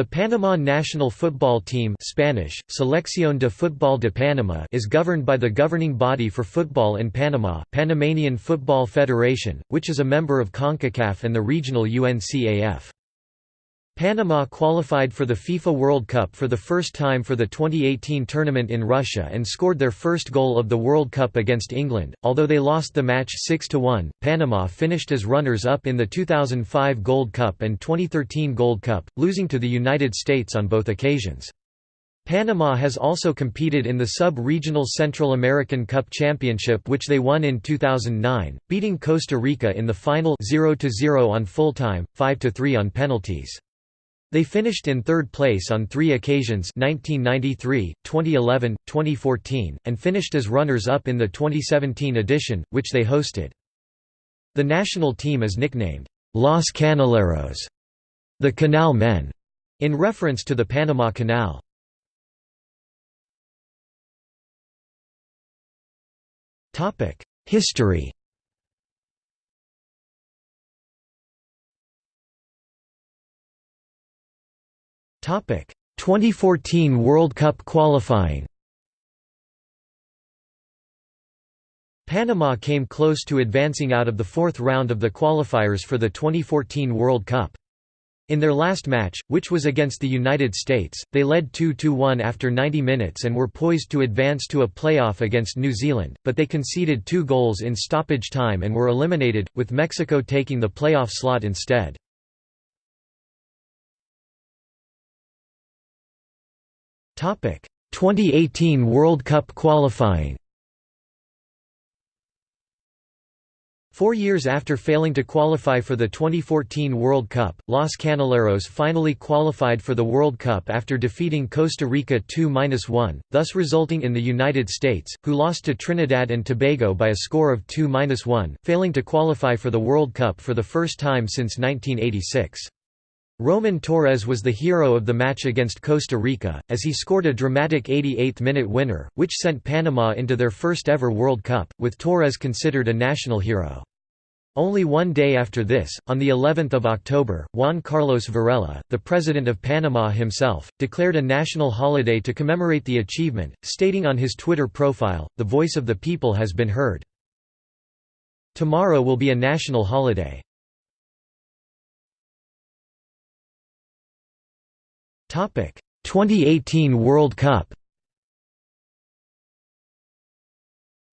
The Panama national football team Spanish, Selección de Fútbol de Panamá is governed by the governing body for football in Panama, Panamanian Football Federation, which is a member of CONCACAF and the regional UNCAF. Panama qualified for the FIFA World Cup for the first time for the 2018 tournament in Russia and scored their first goal of the World Cup against England. Although they lost the match 6 1, Panama finished as runners up in the 2005 Gold Cup and 2013 Gold Cup, losing to the United States on both occasions. Panama has also competed in the sub-regional Central American Cup Championship which they won in 2009, beating Costa Rica in the final 0-0 on full time, 5-3 on penalties. They finished in third place on three occasions 1993, 2011, 2014, and finished as runners-up in the 2017 edition, which they hosted. The national team is nicknamed, Los Canaleros, the Canal Men, in reference to the Panama Canal. History 2014 World Cup qualifying. Panama came close to advancing out of the fourth round of the qualifiers for the 2014 World Cup. In their last match, which was against the United States, they led 2–1 after 90 minutes and were poised to advance to a playoff against New Zealand, but they conceded two goals in stoppage time and were eliminated, with Mexico taking the playoff slot instead. 2018 World Cup qualifying Four years after failing to qualify for the 2014 World Cup, Los Canaleros finally qualified for the World Cup after defeating Costa Rica 2–1, thus resulting in the United States, who lost to Trinidad and Tobago by a score of 2–1, failing to qualify for the World Cup for the first time since 1986. Roman Torres was the hero of the match against Costa Rica, as he scored a dramatic 88th-minute winner, which sent Panama into their first-ever World Cup, with Torres considered a national hero. Only one day after this, on the 11th of October, Juan Carlos Varela, the president of Panama himself, declared a national holiday to commemorate the achievement, stating on his Twitter profile, "The voice of the people has been heard. Tomorrow will be a national holiday." 2018 World Cup.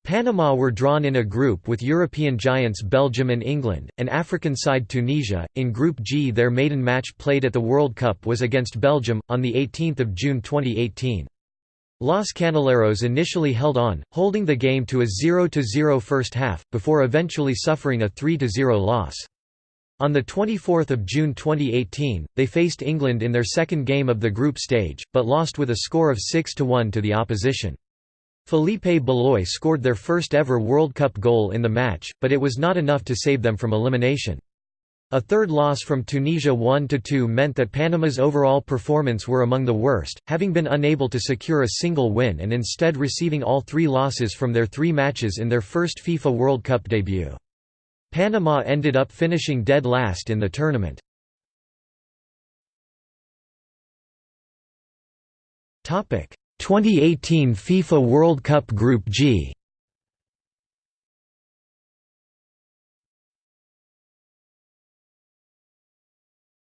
Panama were drawn in a group with European giants Belgium and England, and African side Tunisia. In Group G, their maiden match played at the World Cup was against Belgium on the 18th of June 2018. Los Canaleros initially held on, holding the game to a 0–0 first half, before eventually suffering a 3–0 loss. On 24 June 2018, they faced England in their second game of the group stage, but lost with a score of 6–1 to the opposition. Felipe Baloy scored their first ever World Cup goal in the match, but it was not enough to save them from elimination. A third loss from Tunisia 1–2 meant that Panama's overall performance were among the worst, having been unable to secure a single win and instead receiving all three losses from their three matches in their first FIFA World Cup debut. Panama ended up finishing dead last in the tournament. Topic: 2018 FIFA World Cup Group G.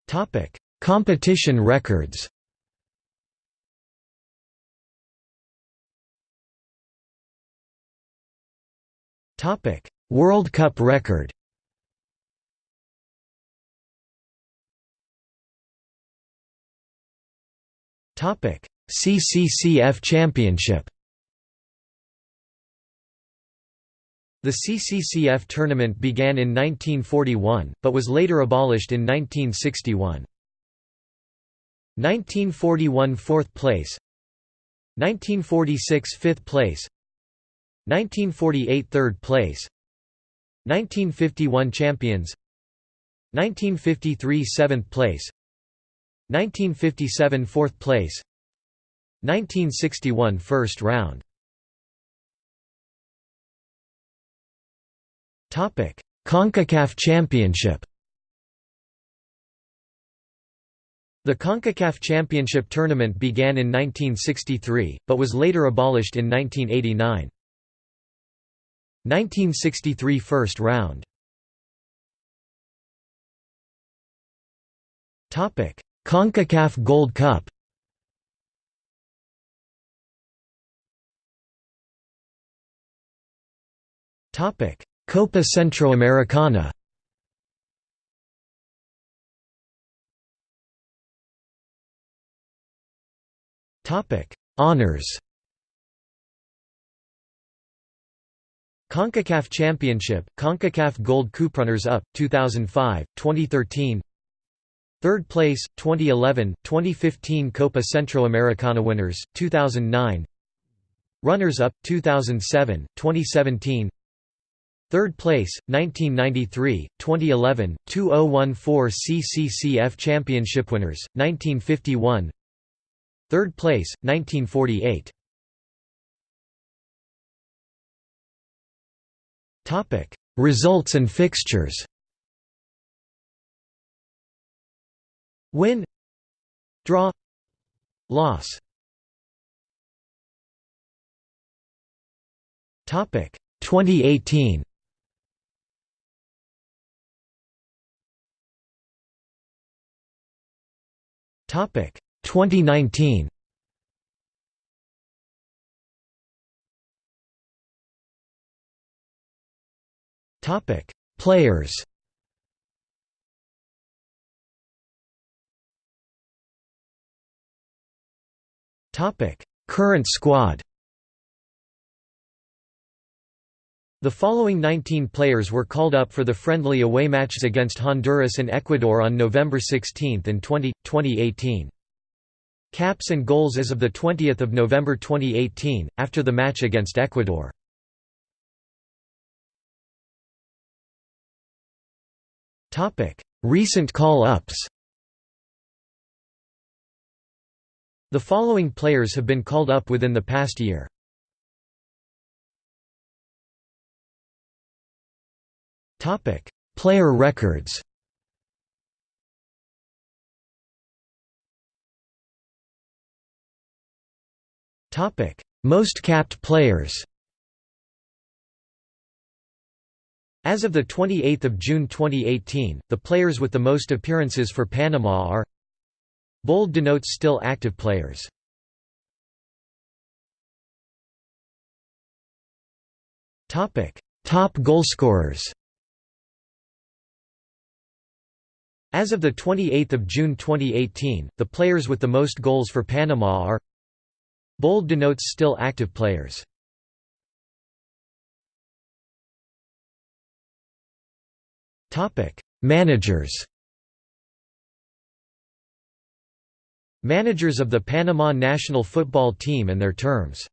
Topic: Competition records. Topic: World Cup record. CCCF Championship. The CCCF tournament began in 1941, but was later abolished in 1961. 1941 4th place. 1946 5th place. 1948 3rd place 1951 champions 1953 7th place 1957 4th place 1961 first round Topic CONCACAF Championship The CONCACAF Championship tournament began in 1963, but was later abolished in 1989. 1963 First round. CONCACAF Gold Cup. Copa Centroamericana. Topic: Honors. CONCACAF Championship, CONCACAF Gold Cup Runners Up 2005, 2013. Third place 2011, 2015 Copa Centroamericana winners 2009. Runners Up 2007, 2017. Third place 1993, 2011, 2014 CCCF Championship winners 1951. Third place, 1948. Topic: Results and fixtures. Win, draw, loss. Topic: 2018. Topic: 2019 Topic Players Topic Current squad The following 19 players were called up for the friendly away matches against Honduras and Ecuador on November 16 and 20, 2018. Caps and goals as of 20 November 2018, after the match against Ecuador. Recent call-ups. The following players have been called up within the past year. Topic: Player records. Topic: Most capped players As of 28 June 2018, the players with the most appearances for Panama are Bold denotes still active players. Top goalscorers As of 28 June 2018, the players with the most goals for Panama are Bold denotes still active players. Managers Managers of the Panama national football team and their terms